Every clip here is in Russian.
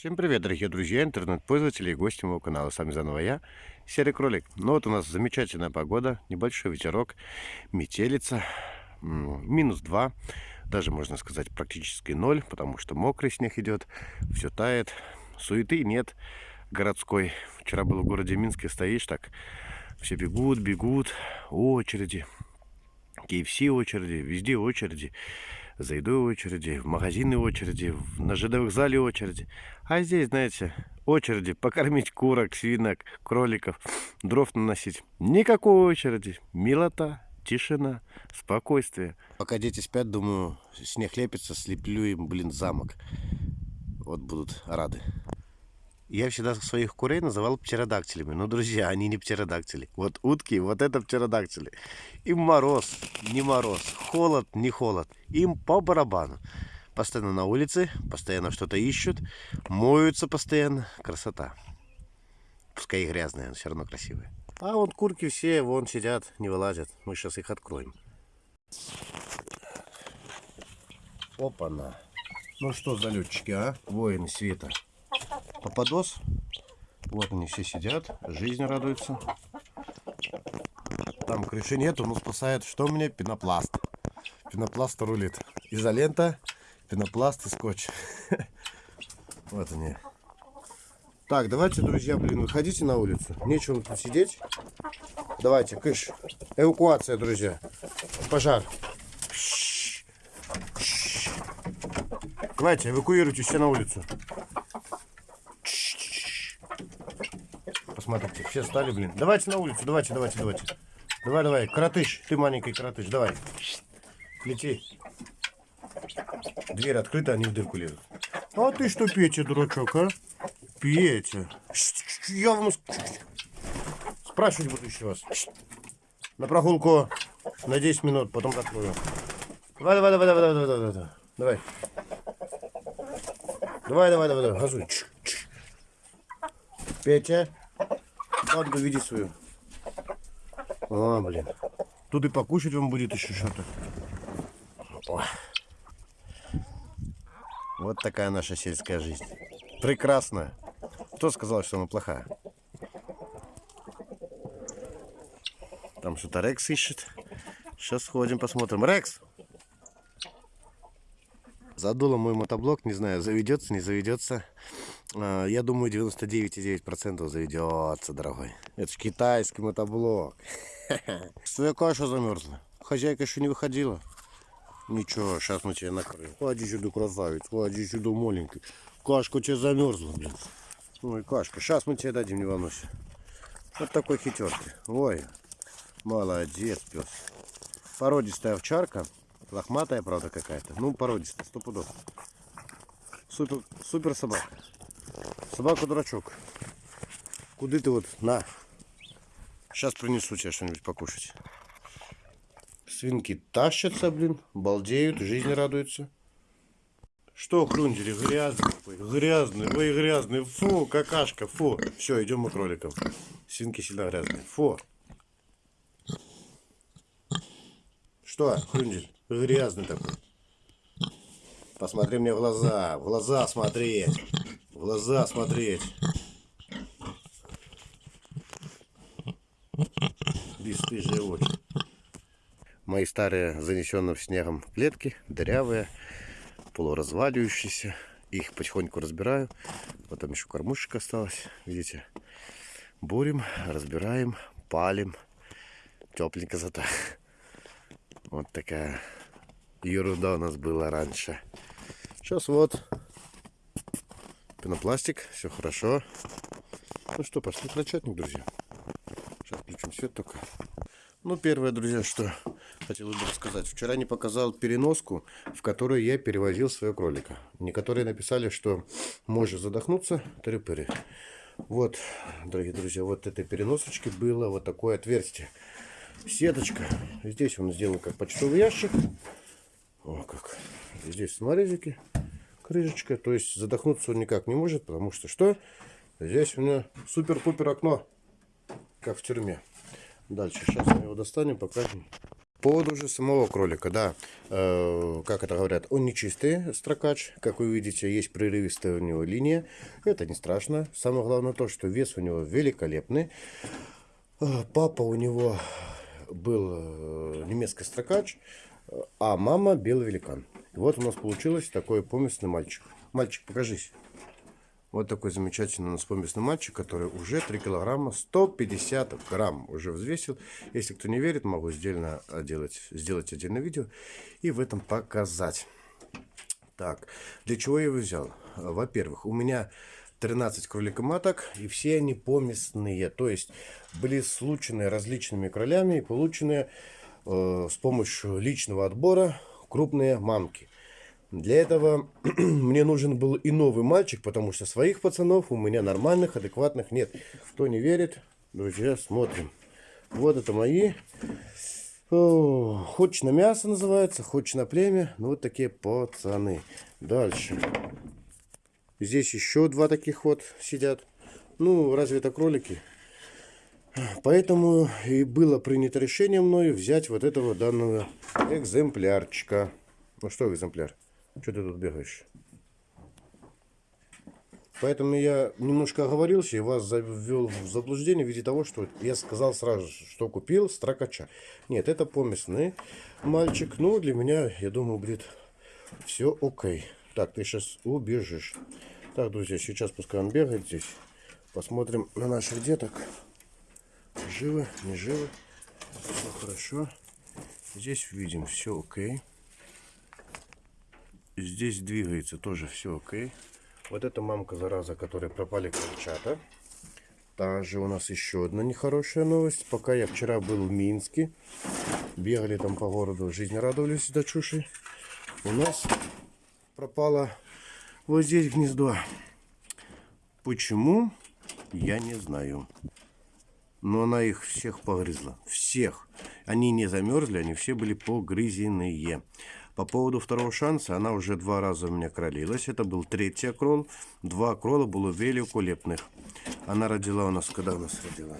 Всем привет, дорогие друзья, интернет-пользователи и гости моего канала. С вами заново я, Серый Кролик. Ну вот у нас замечательная погода, небольшой ветерок, метелица, минус 2, даже можно сказать практически 0, потому что мокрый снег идет, все тает, суеты нет городской. Вчера был в городе Минске, стоишь так, все бегут, бегут, очереди, KFC очереди, везде очереди за едой очереди, в магазины очереди, на жидовых зале очереди. А здесь, знаете, очереди покормить курок, свинок, кроликов, дров наносить. Никакой очереди. Милота, тишина, спокойствие. Пока дети спят, думаю, снег лепится, слеплю им, блин, замок. Вот будут рады. Я всегда своих курей называл птеродактилями. Но, друзья, они не птеродактили. Вот утки, вот это птеродактили. Им мороз, не мороз, холод, не холод. Им по барабану. Постоянно на улице, постоянно что-то ищут, моются постоянно. Красота. Пускай и грязная, но все равно красивая. А вот курки все вон сидят, не вылазят. Мы сейчас их откроем. Опа-на. Ну что за летчики, а? Воины света. Попадос. Вот они все сидят, жизнь радуется. Там крыши нету, но спасает. Что меня? Пенопласт. Пенопласт рулит. Изолента, пенопласт и скотч. Вот они. Так, давайте, друзья, блин, выходите на улицу. Нечего тут сидеть. Давайте, кыш. Эвакуация, друзья. Пожар. Давайте, эвакуируйте все на улицу. Смотрите, все стали, блин. Давайте на улицу, давайте, давайте, давайте. Давай, давай, коротыш, ты маленький коротыш, давай. Лети. Дверь открыта, они в дырку лезут. А ты что, Петя, дурачок, а? Петя. Я вам спрашивать буду еще вас. На прогулку на 10 минут, потом открою. Давай, давай, давай, давай, давай, давай, давай. Давай. Давай, давай, давай, давай, газуй. Петя. Надо видеть свою. А, блин. Тут и покушать вам будет еще что-то. Вот такая наша сельская жизнь. Прекрасная. Кто сказал, что она плохая? Там что-то Рекс ищет. Сейчас сходим, посмотрим. Рекс! Задуло мой мотоблок, не знаю, заведется, не заведется. А, я думаю, 99,9% заведется, дорогой. Это же китайский мотоблок. Твоя каша замерзла. Хозяйка еще не выходила. Ничего, сейчас мы тебя накроем. Ходи сюда, красавец, ходи сюда, маленький. Кашка тебя замерзла, блин. Ой, кашка, сейчас мы тебе дадим, не волнуйся. Вот такой хитер Ой, молодец, пес. Породистая овчарка. Лохматая, правда, какая-то. Ну, породистая, сто пудов. Супер, супер собака. Собака дурачок. Куда ты вот? На. Сейчас принесу тебе что-нибудь покушать. Свинки тащатся, блин, балдеют, жизни радуются. Что, хрундери, грязный, грязный, ой, грязный, фу, какашка, фу. Все, идем мы кроликом. Свинки сильно грязные, фу. Что, хрундель? Грязный такой. Посмотри мне в глаза. В глаза смотреть. В глаза смотреть. Бесстыжие очи. Мои старые, занесенные в снегом клетки, дырявые, полуразваливающиеся. Их потихоньку разбираю. Потом еще кормушек осталось. Видите? Бурим, разбираем, палим. Тепленько зато. Вот такая ерунда у нас была раньше. Сейчас вот пенопластик, все хорошо. Ну что, пошли начатник, друзья. Сейчас включим свет только. Ну, первое, друзья, что хотел бы рассказать. Вчера не показал переноску, в которую я перевозил своего кролика. Некоторые написали, что может задохнуться. Трюпери. Вот, дорогие друзья, вот этой переносочки было вот такое отверстие сеточка. Здесь он сделан как почтовый ящик. О, как. Здесь саморезики, крышечка. То есть задохнуться он никак не может, потому что что? Здесь у меня супер-пупер окно, как в тюрьме. Дальше, сейчас мы его достанем, покажем. По поводу же самого кролика, да, э, как это говорят, он не чистый строкач, как вы видите, есть прерывистая у него линия, это не страшно. Самое главное то, что вес у него великолепный. Э, папа у него был э, немецкий строкач, а мама белый великан. Вот у нас получилось такой поместный мальчик. Мальчик, покажись. Вот такой замечательный у нас поместный мальчик, который уже 3 килограмма 150 грамм уже взвесил. Если кто не верит, могу сделать, делать, сделать отдельное видео и в этом показать. Так, для чего я его взял? Во-первых, у меня 13 кроликоматок, и все они поместные. То есть были случены различными кролями и получены э, с помощью личного отбора крупные мамки. Для этого мне нужен был и новый мальчик, потому что своих пацанов у меня нормальных, адекватных нет. Кто не верит, друзья, смотрим. Вот это мои. О, хочешь на мясо называется, хочешь на племя. Ну, вот такие пацаны. Дальше. Здесь еще два таких вот сидят. Ну, разве это кролики? Поэтому и было принято решение мною взять вот этого данного экземплярчика. Ну что экземпляр? Что ты тут бегаешь? Поэтому я немножко оговорился и вас завел в заблуждение в виде того, что я сказал сразу, что купил строкача. Нет, это поместный мальчик. Ну, для меня, я думаю, будет все окей. Так, ты сейчас убежишь. Так, друзья, сейчас пускай он бегает здесь. Посмотрим на наших деток. Живы, не живы. Все хорошо. Здесь видим все окей. Здесь двигается тоже все окей. Вот эта мамка, зараза, которой пропали крольчата. Также у нас еще одна нехорошая новость. Пока я вчера был в Минске, бегали там по городу, жизнь радовались до чуши. У нас пропало вот здесь гнездо. Почему? Я не знаю. Но она их всех погрызла. Всех. Они не замерзли, они все были погрызенные. По поводу второго шанса, она уже два раза у меня кролилась. Это был третий окрол. Два окрола было великолепных. Она родила у нас, когда у нас родила?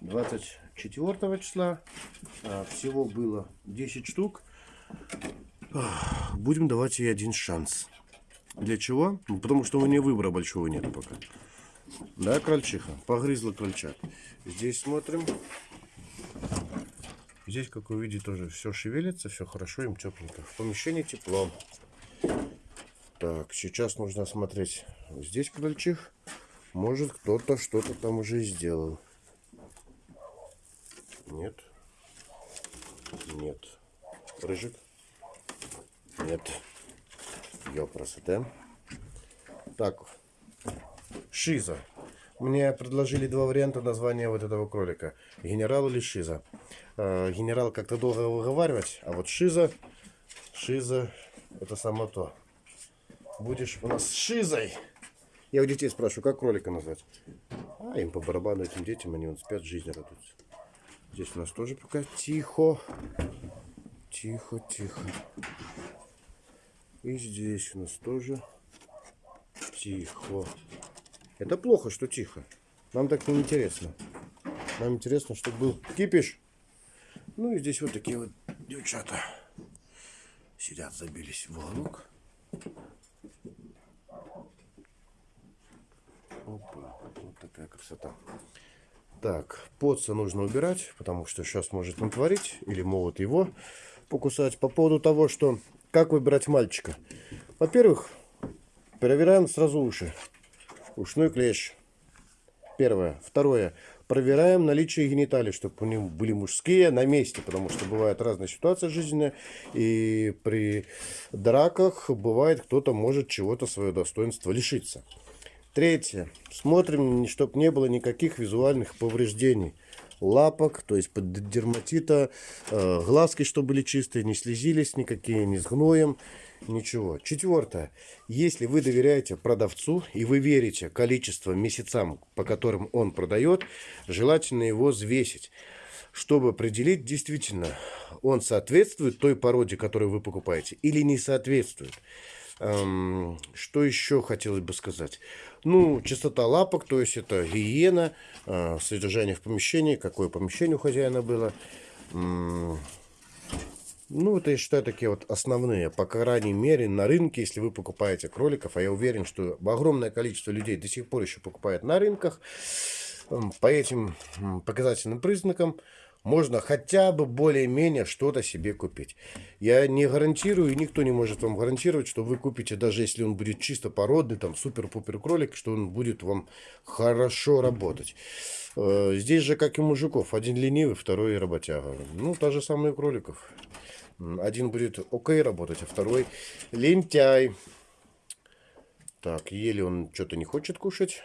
24 числа. А, всего было 10 штук. Будем давать ей один шанс. Для чего? Ну, потому что у нее выбора большого нет пока. Да, крольчиха? Погрызла крольчат. Здесь смотрим. Здесь, как вы видите, тоже все шевелится, все хорошо, им тепленько. В помещении тепло. Так, сейчас нужно смотреть. Здесь крольчих. Может, кто-то что-то там уже сделал. Нет. Нет. Рыжик? Нет. Ёпросоте. Так. Шиза. Мне предложили два варианта названия вот этого кролика. Генерал или Шиза. Э, генерал как-то долго выговаривать, а вот Шиза, Шиза, это само то. Будешь у нас Шизой. Я у детей спрашиваю, как кролика назвать? А им по барабану этим детям, они вот спят, жизнь радуются. Здесь у нас тоже пока тихо. Тихо, тихо. И здесь у нас тоже тихо. Это плохо, что тихо. Нам так не интересно. Нам интересно, чтобы был кипиш. Ну и здесь вот такие вот девчата сидят, забились в уголок. Опа, вот такая красота. Так, подса нужно убирать, потому что сейчас может натворить или могут его покусать. По поводу того, что как выбирать мальчика. Во-первых, проверяем сразу уши. Ушной клещ. Первое. Второе проверяем наличие гениталий, чтобы у них были мужские на месте, потому что бывает разная ситуация жизненная, и при драках бывает кто-то может чего-то свое достоинство лишиться. Третье. Смотрим, чтобы не было никаких визуальных повреждений лапок, то есть под дерматита, э, глазки, чтобы были чистые, не слезились никакие, не с гноем ничего. Четвертое. Если вы доверяете продавцу и вы верите количество месяцам, по которым он продает, желательно его взвесить, чтобы определить действительно, он соответствует той породе, которую вы покупаете, или не соответствует. Эм, что еще хотелось бы сказать? Ну, чистота лапок, то есть это гигиена, э, содержание в помещении, какое помещение у хозяина было. Ну, это я считаю такие вот основные, по крайней мере, на рынке, если вы покупаете кроликов, а я уверен, что огромное количество людей до сих пор еще покупает на рынках, по этим показательным признакам можно хотя бы более-менее что-то себе купить. Я не гарантирую, и никто не может вам гарантировать, что вы купите, даже если он будет чисто породный, там супер-пупер кролик, что он будет вам хорошо работать. Э, здесь же, как и мужиков, один ленивый, второй работяга. Ну, та же самая у кроликов. Один будет окей работать, а второй лентяй. Так, еле он что-то не хочет кушать.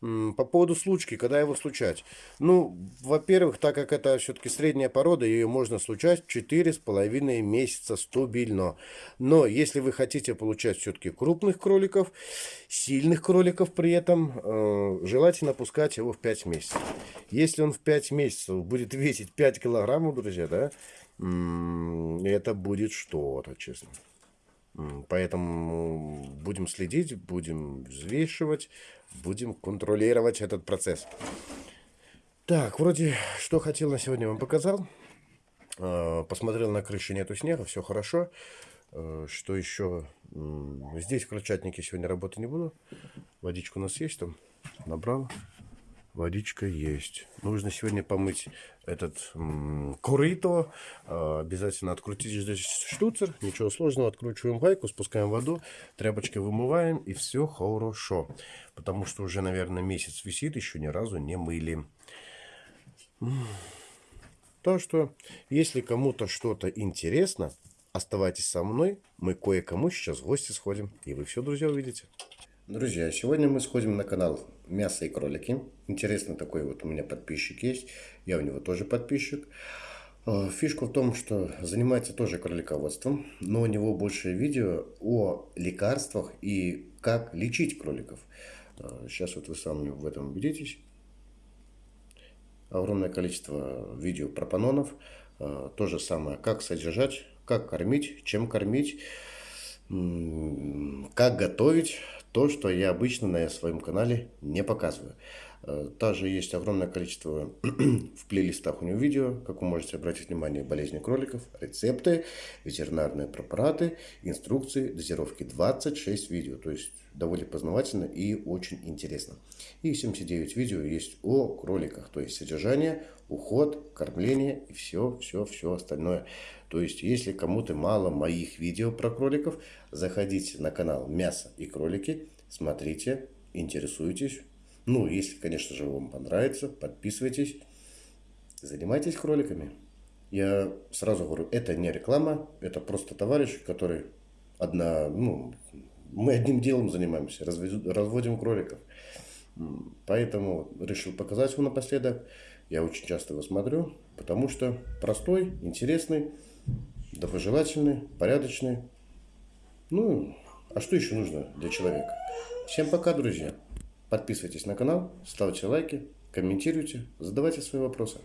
По поводу случки, когда его случать? Ну, во-первых, так как это все-таки средняя порода, ее можно случать 4,5 месяца стабильно. Но если вы хотите получать все-таки крупных кроликов, сильных кроликов при этом, э, желательно пускать его в 5 месяцев. Если он в 5 месяцев будет весить 5 килограммов, друзья, да, это будет что-то, честно. Поэтому будем следить, будем взвешивать, будем контролировать этот процесс. Так, вроде что хотел на сегодня вам показал. А, посмотрел на крыше, нету снега, все хорошо. А, что еще? Здесь в крольчатнике сегодня работы не буду. Водичка у нас есть там. Набрал. Водичка есть. Нужно сегодня помыть этот курито. А, обязательно открутить здесь штуцер. Ничего сложного. Откручиваем гайку, спускаем воду, тряпочкой вымываем и все хорошо. Потому что уже, наверное, месяц висит, еще ни разу не мыли. Так что, если кому-то что-то интересно, оставайтесь со мной. Мы кое-кому сейчас в гости сходим. И вы все, друзья, увидите. Друзья, сегодня мы сходим на канал «Мясо и кролики». Интересный такой вот у меня подписчик есть. Я у него тоже подписчик. А, фишка в том, что занимается тоже кролиководством, но у него больше видео о лекарствах и как лечить кроликов. Сейчас а, вот вы сами в этом убедитесь. Огромное количество видео про панонов. А, то же самое, как содержать, как кормить, чем кормить, как готовить то, что я обычно на своем канале не показываю. Э, также есть огромное количество в плейлистах у него видео, как вы можете обратить внимание, болезни кроликов, рецепты, ветеринарные препараты, инструкции, дозировки 26 видео. То есть довольно познавательно и очень интересно. И 79 видео есть о кроликах, то есть содержание, уход, кормление и все, все, все остальное. То есть, если кому-то мало моих видео про кроликов, заходите на канал «Мясо и кролики», смотрите, интересуйтесь. Ну, если, конечно же, вам понравится, подписывайтесь, занимайтесь кроликами. Я сразу говорю, это не реклама, это просто товарищ, который одна, ну, мы одним делом занимаемся, разводим кроликов. Поэтому решил показать его напоследок. Я очень часто его смотрю, потому что простой, интересный, доброжелательный, порядочный. Ну, а что еще нужно для человека? Всем пока, друзья. Подписывайтесь на канал, ставьте лайки, комментируйте, задавайте свои вопросы.